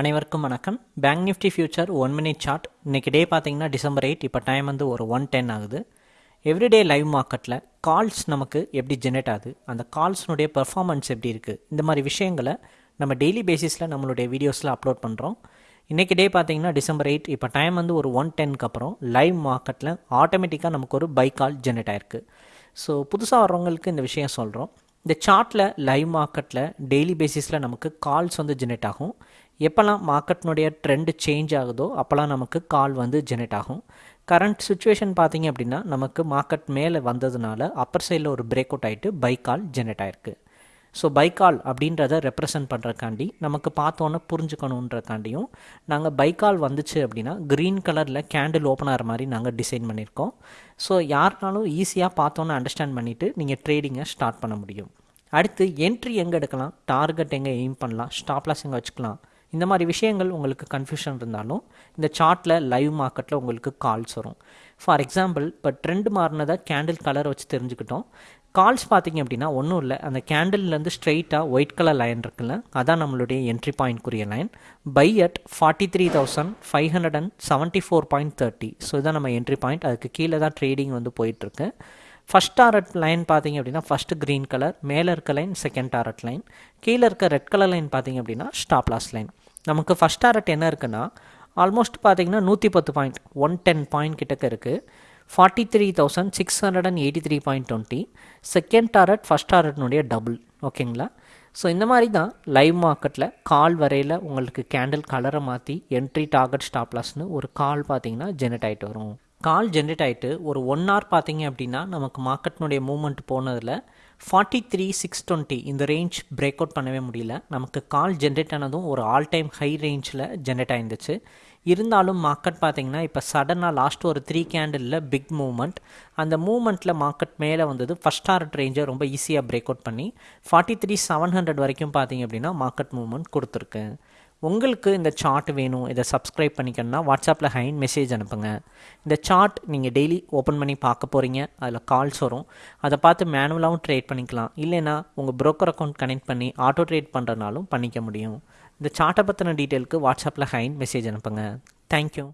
அனைவருக்கும் வணக்கம். Bank nifty future one minute chart இன்றைக்கி டே பார்த்தீங்கன்னா டிசம்பர் எயிட் இப்போ டைம் வந்து ஒரு ஒன் டென் ஆகுது. எவ்ரிடே லைவ் மார்க்கெட்டில் கால்ஸ் நமக்கு எப்படி ஜெனரேட் ஆகுது? அந்த கால்ஸ்னுடைய பெர்ஃபார்மன்ஸ் எப்படி இருக்குது இந்த மாதிரி விஷயங்களை நம்ம டெய்லி பேசிஸில் நம்மளுடைய வீடியோஸில் அப்லோட் பண்ணுறோம் இன்றைக்கி டே பார்த்தீங்கன்னா டிசம்பர் எயிட் இப்போ டைம் வந்து ஒரு ஒன் டென்க்கு அப்புறம் லைவ் மார்க்கெட்டில் ஆட்டோமேட்டிக்காக நமக்கு ஒரு பை கால் ஜெனரேட் ஆயிருக்கு. ஸோ புதுசாக வர்றவங்களுக்கு இந்த விஷயம் சொல்கிறோம் இந்த சார்ட்டில் லைவ் மார்க்கெட்டில் டெய்லி பேசிஸில் நமக்கு கால்ஸ் வந்து ஜெனரேட் ஆகும். எப்போல்லாம் மார்க்கெட்னுடைய ட்ரெண்டு சேஞ்ச் ஆகுதோ அப்போல்லாம் நமக்கு கால் வந்து ஜெனரேட் ஆகும். கரண்ட் சுச்சுவேஷன் பார்த்தீங்க அப்படின்னா நமக்கு மார்க்கெட் மேலே வந்ததுனால அப்பர் சைடில் ஒரு பிரேக் அவுட் ஆகிட்டு பை கால் ஜெனரேட் ஆயிருக்கு ஸோ பைக்கால் அப்படின்றத ரெப்ரசன்ட் பண்ணுறக்காண்டி நமக்கு பார்த்தோன்னே புரிஞ்சுக்கணுன்றக்காண்டியும் நாங்கள் பைக்கால் வந்துச்சு அப்படின்னா க்ரீன் கலரில் கேண்டில் ஓப்பன் ஆகிற மாதிரி நாங்கள் டிசைன் பண்ணியிருக்கோம். ஸோ யாருனாலும் ஈஸியாக பார்த்தோன்னே அண்டர்ஸ்டாண்ட் பண்ணிவிட்டு நீங்கள் ட்ரேடிங்கை ஸ்டார்ட் பண்ண முடியும். அடுத்து என்ட்ரி எங்கே எடுக்கலாம்? டார்கெட் எங்கே எய்ம் பண்ணலாம்? ஸ்டாப்லாஸ் எங்கே வச்சுக்கலாம்? இந்த மாதிரி விஷயங்கள் உங்களுக்கு கன்ஃபியூஷன் இருந்தாலும் இந்த சார்ட்டில் லைவ் மார்க்கெட்டில் உங்களுக்கு கால்ஸ் வரும். ஃபார் எக்ஸாம்பிள் இப்போ ட்ரெண்ட் மாறினதை கேண்டில் கலர் வச்சு தெரிஞ்சுக்கிட்டோம். கால்ஸ் பார்த்தீங்க அப்படின்னா ஒன்றும் இல்லை. அந்த கேண்டில்லேருந்து ஸ்ட்ரெயிட்டாக ஒயிட் கலர் லைன் இருக்குல்ல அதான் நம்மளுடைய entry பாயிண்ட்க்குரிய line buy at forty three thousand five hundred and seventy four point thirty so இதான் நம்ம என்ட்ரி பாயிண்ட் அதுக்கு கீழே தான் ட்ரேடிங் வந்து போயிட்டுருக்கு ஃபஸ்ட் டாரட் லைன் பார்த்தீங்க அப்படின்னா ஃபஸ்ட்டு க்ரீன் கலர் மேலே இருக்க லைன் செகண்ட் டாரட் லைன் கீழே இருக்க ரெட் கலர் லைன் பார்த்தீங்க அப்படின்னா ஸ்டாப் லாஸ் லைன் நமக்கு ஃபஸ்ட் டாரட் என்ன இருக்குன்னா ஆல்மோஸ்ட் பார்த்தீங்கன்னா நூற்றி பத்து பாயிண்ட் ஒன் டென் பாயிண்ட் கிட்டக்க இருக்குது forty three thousand six hundred and eighty three point twenty second target first டாரட்னுடைய double ஓகேங்களா ஸோ இந்த மாதிரி தான் லைவ் மார்க்கெட்டில் கால் வரையில் உங்களுக்கு கேண்டில் கலரை மாற்றி என்ட்ரி டார்கெட் ஸ்டாப்லாஸ்னு ஒரு கால் பார்த்தீங்கன்னா ஜெனரேட் ஆகிட்டு வரும். கால் ஜென்ரேட் ஆகிட்டு ஒரு ஒன் ஹவர் பார்த்தீங்க அப்படின்னா நமக்கு மார்க்கெட்னுடைய மூவ்மெண்ட் போனதில் ஃபார்ட்டி த்ரீ சிக்ஸ் டுவெண்ட்டி இந்த ரேஞ்ச் பிரேக் அவுட் பண்ணவே முடியல. நமக்கு கால் ஜென்ரேட் ஆனதும் ஒரு ஆல் டைம் ஹை ரேஞ்சில் ஜென்ரேட் ஆயிருந்துச்சு. இருந்தாலும் மார்க்கெட் பார்த்தீங்கன்னா இப்போ சடனாக லாஸ்ட் ஒரு த்ரீ கேண்டிலில் பிக் மூவ்மெண்ட் அந்த மூவ்மெண்ட்டில் மார்க்கெட் மேலே வந்தது ஃபஸ்ட் டார்ட் ரேஞ்சை ரொம்ப ஈஸியாக பிரேக் அவுட் பண்ணி ஃபார்ட்டி த்ரீ செவன் ஹண்ட்ரட் வரைக்கும் பார்த்தீங்க அப்படின்னா மார்க்கெட் மூவ்மெண்ட் கொடுத்துருக்கு. உங்களுக்கு இந்த சார்ட் வேணும் இதை சப்ஸ்கிரைப் பண்ணிக்கணும்னா வாட்ஸ்அப்பில் ஹைன் மெசேஜ் அனுப்புங்க. இந்த சார்ட் நீங்கள் டெய்லி ஓப்பன் பண்ணி பார்க்க போகிறீங்க அதில் கால்ஸ் வரும். அதை பார்த்து மேனுவலாகவும் ட்ரேட் பண்ணிக்கலாம். இல்லைனா உங்கள் ப்ரோக்கர் அக்கௌண்ட் கனெக்ட் பண்ணி ஆட்டோ ட்ரேட் பண்ணுறனாலும் பண்ணிக்க முடியும். இந்த சார்ட்டை பற்றின டீட்டெயிலுக்கு வாட்ஸ்அப்பில் ஹைன் மெசேஜ் அனுப்புங்க. தேங்க்யூ